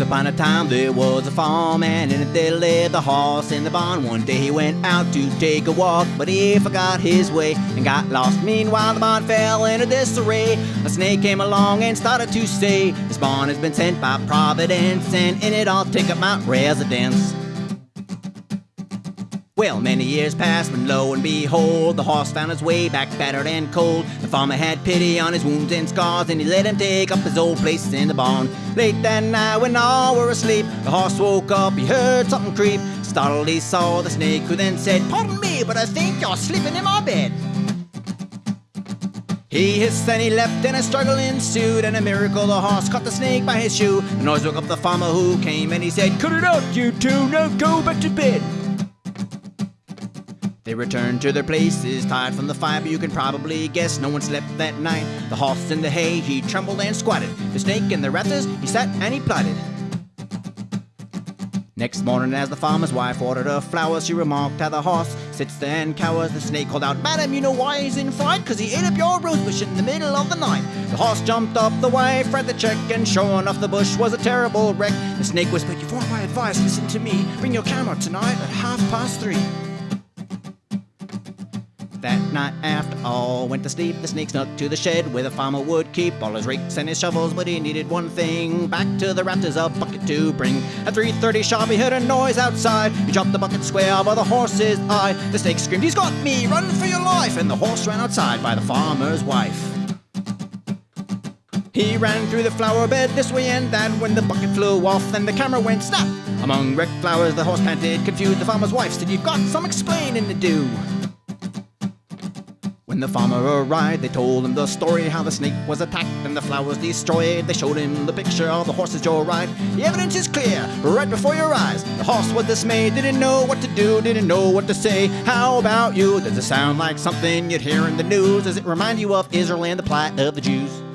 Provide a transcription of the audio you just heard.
upon a time there was a farm and there lived the horse in the barn. One day he went out to take a walk, but he forgot his way and got lost. Meanwhile, the barn fell into disarray. A snake came along and started to say, This barn has been sent by Providence, and in it I'll take up my residence. Well, many years passed when lo and behold, the horse found his way back battered and cold. The farmer had pity on his wounds and scars, and he let him take up his old place in the barn. Late that night when all were asleep, the horse woke up, he heard something creep. Startled, he saw the snake, who then said, Pardon me, but I think you're sleeping in my bed. He hissed and he leapt and a struggle ensued and a miracle the horse caught the snake by his shoe. The noise woke up the farmer who came and he said, Cut it out, you two, now go back to bed. They returned to their places, tired from the fire, but you can probably guess no one slept that night. The horse in the hay, he trembled and squatted. The snake in the rafters, he sat and he plotted. Next morning, as the farmer's wife ordered her flowers, she remarked how the horse sits there and cowers. The snake called out, Madam, you know why he's in fright? Cause he ate up your rosebush in the middle of the night. The horse jumped up, the wife read the check, and sure enough, the bush was a terrible wreck. The snake whispered, You want my advice? Listen to me. Bring your camera tonight at half past three. That night, after all went to sleep, the snake snuck to the shed where the farmer would keep all his rakes and his shovels. But he needed one thing: back to the rafters a bucket to bring. At 3:30 sharp, he heard a noise outside. He dropped the bucket square by the horse's eye. The snake screamed, "He's got me! Run for your life!" And the horse ran outside by the farmer's wife. He ran through the flower bed this way and that when the bucket flew off and the camera went snap. Among wrecked flowers, the horse panted, confused. The farmer's wife said, You've got some explaining to do. When the farmer arrived, they told him the story how the snake was attacked and the flowers destroyed. They showed him the picture of the horse's joyride. The evidence is clear, right before your eyes. The horse was dismayed, didn't know what to do, didn't know what to say. How about you? Does it sound like something you'd hear in the news? Does it remind you of Israel and the plight of the Jews?